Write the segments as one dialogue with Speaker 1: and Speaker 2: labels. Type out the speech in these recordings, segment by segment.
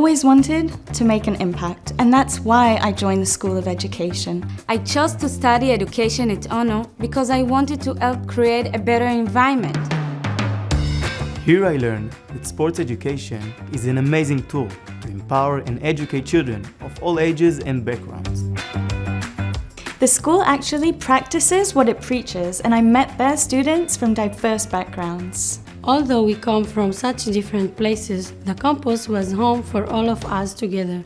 Speaker 1: always wanted to make an impact, and that's why I joined the School of Education.
Speaker 2: I chose to study education at ONO because I wanted to help create a better environment.
Speaker 3: Here I learned that sports education is an amazing tool to empower and educate children of all ages and backgrounds.
Speaker 1: The school actually practices what it preaches, and I met their students from diverse backgrounds.
Speaker 4: Although we come from such different places, the campus was home for all of us together.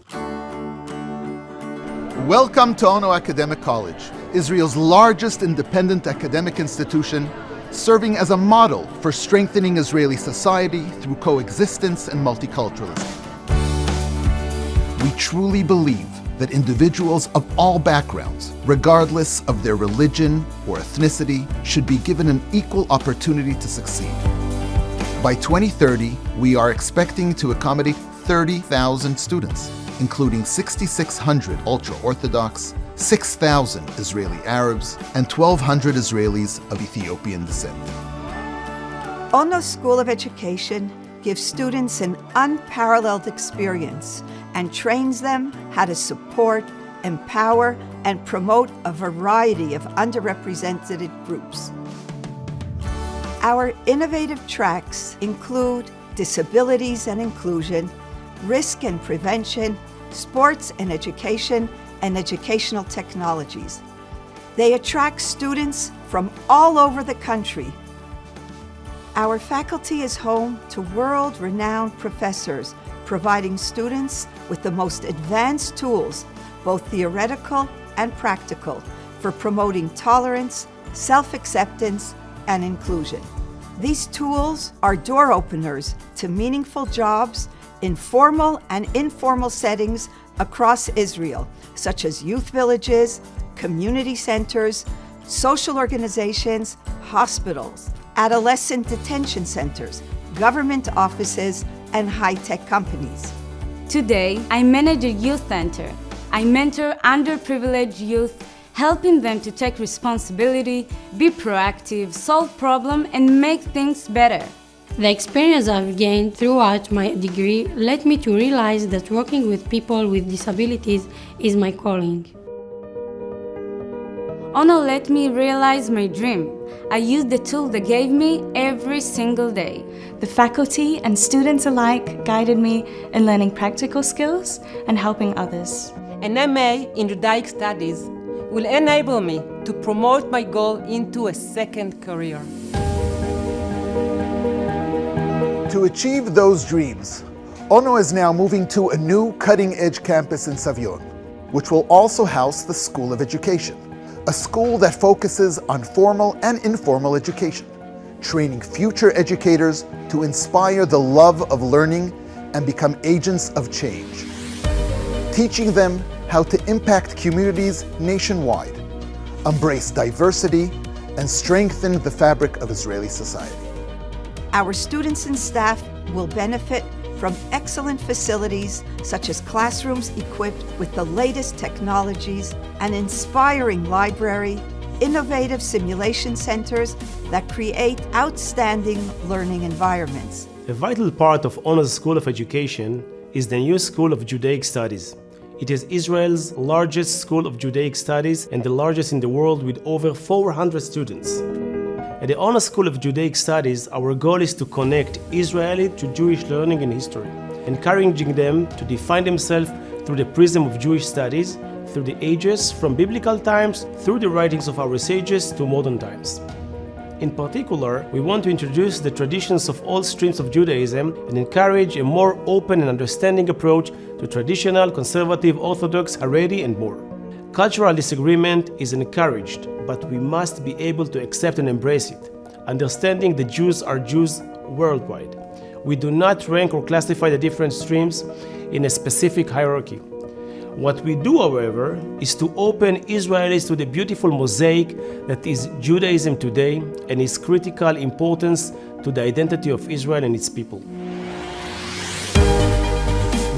Speaker 5: Welcome to Ono Academic College, Israel's largest independent academic institution, serving as a model for strengthening Israeli society through coexistence and multiculturalism. We truly believe that individuals of all backgrounds, regardless of their religion or ethnicity, should be given an equal opportunity to succeed. By 2030, we are expecting to accommodate 30,000 students, including 6,600 ultra-Orthodox, 6,000 Israeli Arabs, and 1,200 Israelis of Ethiopian descent.
Speaker 6: Ono School of Education gives students an unparalleled experience and trains them how to support, empower, and promote a variety of underrepresented groups. Our innovative tracks include disabilities and inclusion, risk and prevention, sports and education, and educational technologies. They attract students from all over the country. Our faculty is home to world-renowned professors, providing students with the most advanced tools, both theoretical and practical, for promoting tolerance, self-acceptance, and inclusion. These tools are door openers to meaningful jobs in formal and informal settings across Israel, such as youth villages, community centers, social organizations, hospitals, adolescent detention centers, government offices, and high-tech companies.
Speaker 2: Today, I manage a youth center. I mentor underprivileged youth helping them to take responsibility, be proactive, solve problems, and make things better.
Speaker 4: The experience I've gained throughout my degree led me to realize that working with people with disabilities is my calling.
Speaker 2: Ono let me realize my dream. I used the tool they gave me every single day.
Speaker 1: The faculty and students alike guided me in learning practical skills and helping others.
Speaker 7: An MA in Judaic Studies will enable me to promote my goal into a second career.
Speaker 5: To achieve those dreams, Ono is now moving to a new cutting-edge campus in Savion, which will also house the School of Education, a school that focuses on formal and informal education, training future educators to inspire the love of learning and become agents of change, teaching them how to impact communities nationwide, embrace diversity, and strengthen the fabric of Israeli society.
Speaker 6: Our students and staff will benefit from excellent facilities such as classrooms equipped with the latest technologies, an inspiring library, innovative simulation centers that create outstanding learning environments.
Speaker 8: A vital part of Ono's School of Education is the new School of Judaic Studies. It is Israel's largest school of Judaic studies and the largest in the world with over 400 students. At the Ono School of Judaic Studies, our goal is to connect Israeli to Jewish learning and history, encouraging them to define themselves through the prism of Jewish studies, through the ages, from biblical times through the writings of our sages to modern times. In particular, we want to introduce the traditions of all streams of Judaism and encourage a more open and understanding approach to traditional, conservative, orthodox, Haredi, and more. Cultural disagreement is encouraged, but we must be able to accept and embrace it, understanding the Jews are Jews worldwide. We do not rank or classify the different streams in a specific hierarchy. What we do, however, is to open Israelis to the beautiful mosaic that is Judaism today and its critical importance to the identity of Israel and its people.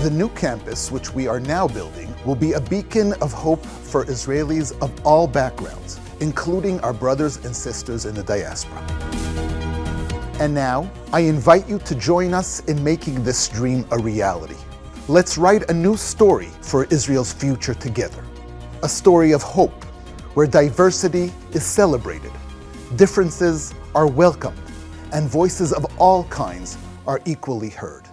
Speaker 5: The new campus, which we are now building, will be a beacon of hope for Israelis of all backgrounds, including our brothers and sisters in the diaspora. And now, I invite you to join us in making this dream a reality. Let's write a new story for Israel's future together. A story of hope, where diversity is celebrated, differences are welcomed, and voices of all kinds are equally heard.